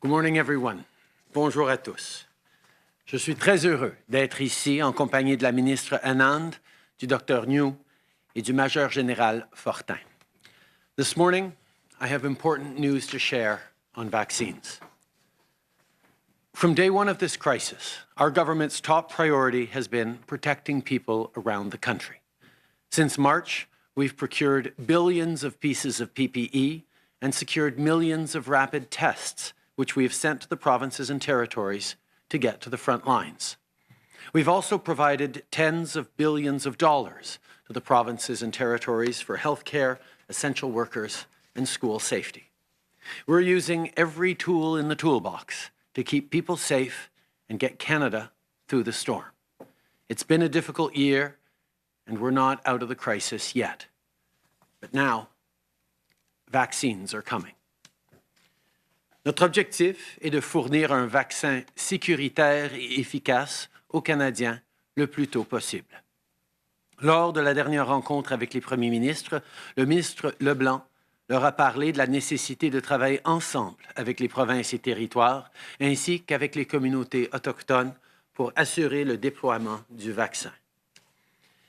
Good morning, everyone. Bonjour à tous. Je suis très heureux d'être ici en compagnie de la ministre Anand, du Dr Njoo et du Major Général Fortin. This morning, I have important news to share on vaccines. From day one of this crisis, our government's top priority has been protecting people around the country. Since March, we've procured billions of pieces of PPE and secured millions of rapid tests, which we have sent to the provinces and territories to get to the front lines. We've also provided tens of billions of dollars to the provinces and territories for healthcare, essential workers, and school safety. We're using every tool in the toolbox to keep people safe and get Canada through the storm. It's been a difficult year, and we're not out of the crisis yet. But now, vaccines are coming. Notre objectif est de fournir un vaccin sécuritaire et efficace aux Canadiens le plus tôt possible. Lors de la dernière rencontre avec les premiers ministres, le ministre Leblanc leur a parlé de la nécessité de travailler ensemble avec les provinces et territoires, ainsi qu'avec les communautés autochtones pour assurer le déploiement du vaccin.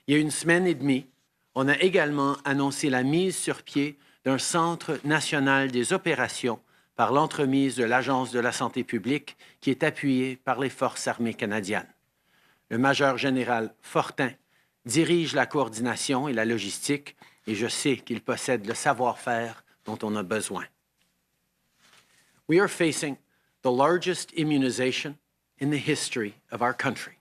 Il y a une semaine et demie, on a également annoncé la mise sur pied d'un Centre national des opérations par l'entremise de l'Agence de la santé publique qui est appuyé par les Forces armées canadiennes. Le major général Fortin dirige la coordination et la logistique et je sais qu'il possède le savoir-faire dont on a besoin. We are facing the largest immunization in the history of our country.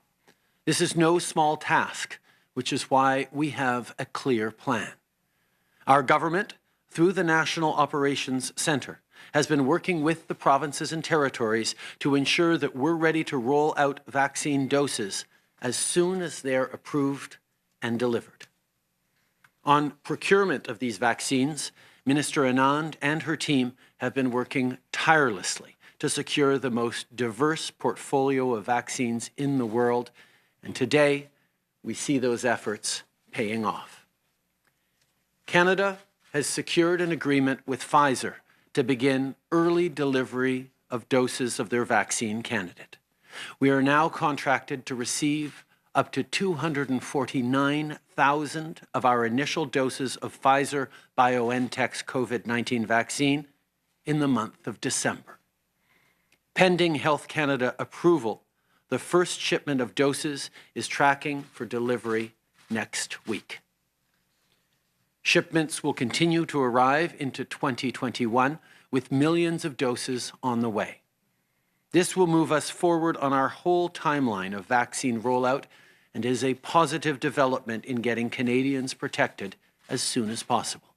This is no small task, which is why we have a clear plan. Our government, through the National Operations Centre, has been working with the provinces and territories to ensure that we're ready to roll out vaccine doses as soon as they're approved and delivered. On procurement of these vaccines, Minister Anand and her team have been working tirelessly to secure the most diverse portfolio of vaccines in the world, and today we see those efforts paying off. Canada has secured an agreement with Pfizer to begin early delivery of doses of their vaccine candidate. We are now contracted to receive up to 249,000 of our initial doses of Pfizer BioNTech's COVID-19 vaccine in the month of December. Pending Health Canada approval, the first shipment of doses is tracking for delivery next week. Shipments will continue to arrive into 2021 with millions of doses on the way. This will move us forward on our whole timeline of vaccine rollout and is a positive development in getting Canadians protected as soon as possible.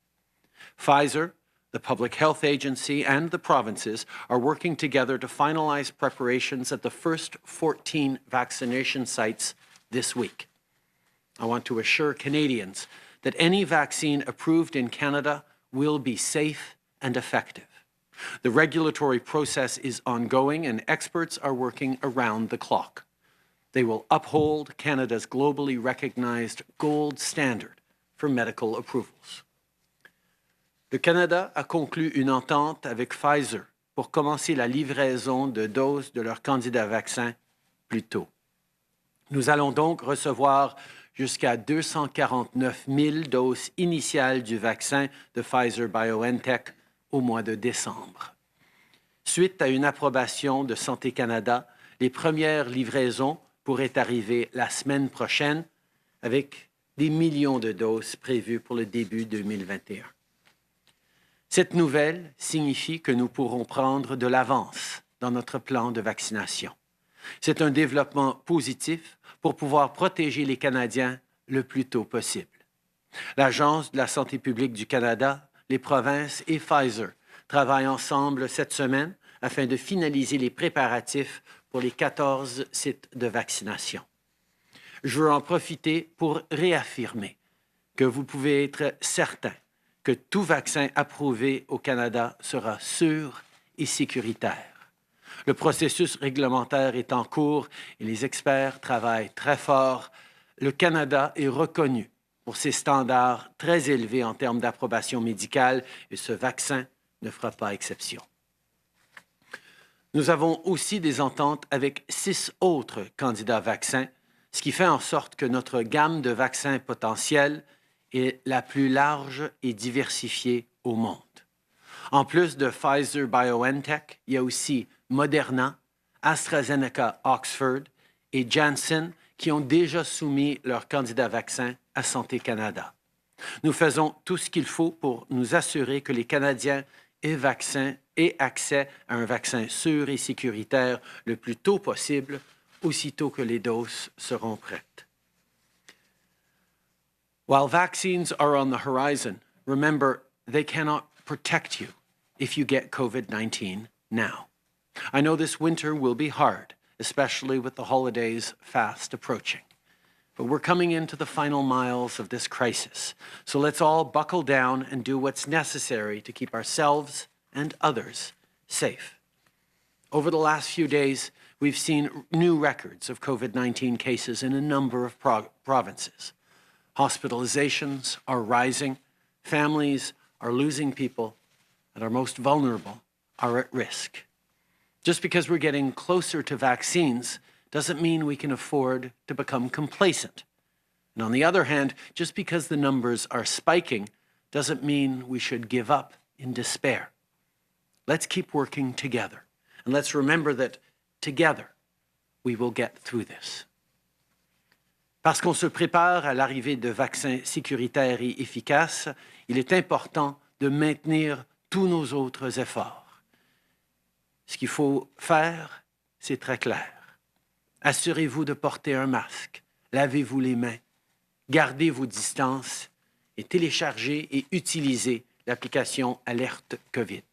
Pfizer, the Public Health Agency, and the provinces are working together to finalize preparations at the first 14 vaccination sites this week. I want to assure Canadians that any vaccine approved in Canada will be safe and effective. The regulatory process is ongoing and experts are working around the clock. They will uphold Canada's globally recognized gold standard for medical approvals. Le Canada a conclu une entente avec Pfizer pour commencer la livraison de doses de leur candidat vaccin plus tôt. Nous allons donc recevoir jusqu'à 249 000 doses initiales du vaccin de Pfizer-BioNTech au mois de décembre. Suite à une approbation de Santé Canada, les premières livraisons pourraient arriver la semaine prochaine avec des millions de doses prévues pour le début 2021. Cette nouvelle signifie que nous pourrons prendre de l'avance dans notre plan de vaccination. C'est un développement positif pour pouvoir protéger les Canadiens le plus tôt possible. L'Agence de la santé publique du Canada, les provinces et Pfizer travaillent ensemble cette semaine afin de finaliser les préparatifs pour les 14 sites de vaccination. Je veux en profiter pour réaffirmer que vous pouvez être certain que tout vaccin approuvé au Canada sera sûr et sécuritaire. Le processus réglementaire est en cours et les experts travaillent très fort. Le Canada est reconnu pour ses standards très élevés en termes d'approbation médicale et ce vaccin ne fera pas exception. Nous avons aussi des ententes avec six autres candidats vaccins, ce qui fait en sorte que notre gamme de vaccins potentiels est la plus large et diversifiée au monde. En plus de Pfizer BioNTech, il y a aussi Moderna, AstraZeneca Oxford et Janssen qui ont déjà soumis leurs candidats vaccins à Santé Canada. Nous faisons tout ce qu'il faut pour nous assurer que les Canadiens aient, vaccin, aient accès à un vaccin sûr et sécuritaire le plus tôt possible, aussitôt que les doses seront prêtes. While vaccines are on the horizon, remember they cannot protect you if you get COVID-19 now. I know this winter will be hard, especially with the holidays fast approaching. But we're coming into the final miles of this crisis. So let's all buckle down and do what's necessary to keep ourselves and others safe. Over the last few days, we've seen new records of COVID-19 cases in a number of pro provinces. Hospitalizations are rising, families are losing people, and our most vulnerable are at risk. Just because we're getting closer to vaccines doesn't mean we can afford to become complacent. And on the other hand, just because the numbers are spiking doesn't mean we should give up in despair. Let's keep working together. And let's remember that together we will get through this. Parce qu'on se prépare à l'arrivée de vaccins sécuritaires et efficaces, il est important de maintenir tous nos autres efforts. Ce qu'il faut faire, c'est très clair. Assurez-vous de porter un masque, lavez-vous les mains, gardez vos distances et téléchargez et utilisez l'application Alerte COVID.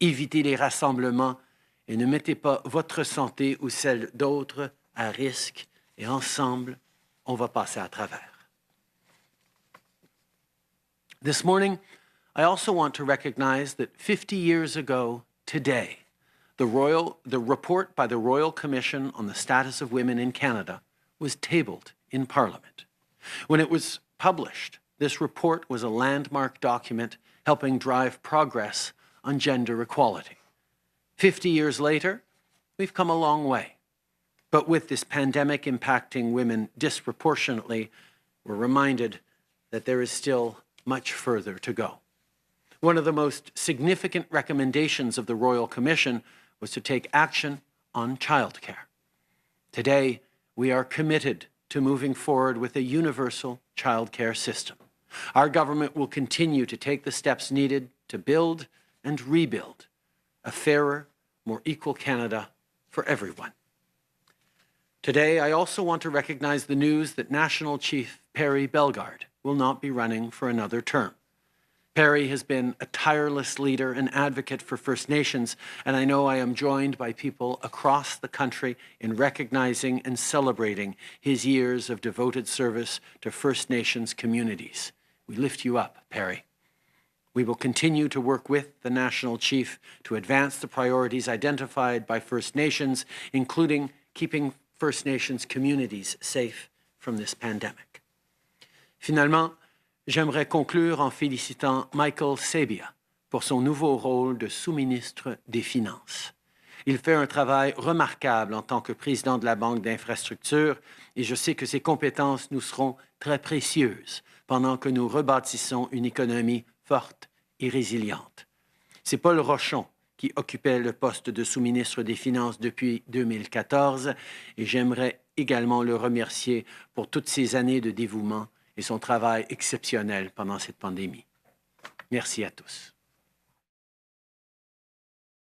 Évitez les rassemblements et ne mettez pas votre santé ou celle d'autres à risque et ensemble, on va passer à travers. This morning, I also want to recognize that 50 years ago today, the, Royal, the report by the Royal Commission on the Status of Women in Canada was tabled in Parliament. When it was published, this report was a landmark document helping drive progress on gender equality. 50 years later, we've come a long way. But with this pandemic impacting women disproportionately, we're reminded that there is still much further to go. One of the most significant recommendations of the Royal Commission was to take action on childcare. Today, we are committed to moving forward with a universal childcare system. Our government will continue to take the steps needed to build and rebuild a fairer, more equal Canada for everyone. Today, I also want to recognize the news that National Chief Perry Bellegarde will not be running for another term. Perry has been a tireless leader and advocate for First Nations, and I know I am joined by people across the country in recognizing and celebrating his years of devoted service to First Nations communities. We lift you up, Perry. We will continue to work with the National Chief to advance the priorities identified by First Nations, including keeping First Nations communities safe from this pandemic. Finalement, J'aimerais conclure en félicitant Michael Sabia pour son nouveau rôle de sous-ministre des Finances. Il fait un travail remarquable en tant que président de la Banque d'infrastructure et je sais que ses compétences nous seront très précieuses pendant que nous rebâtissons une économie forte et résiliente. C'est Paul Rochon qui occupait le poste de sous-ministre des Finances depuis 2014 et j'aimerais également le remercier pour toutes ces années de dévouement et son travail exceptionnel pendant cette pandémie. Merci à tous.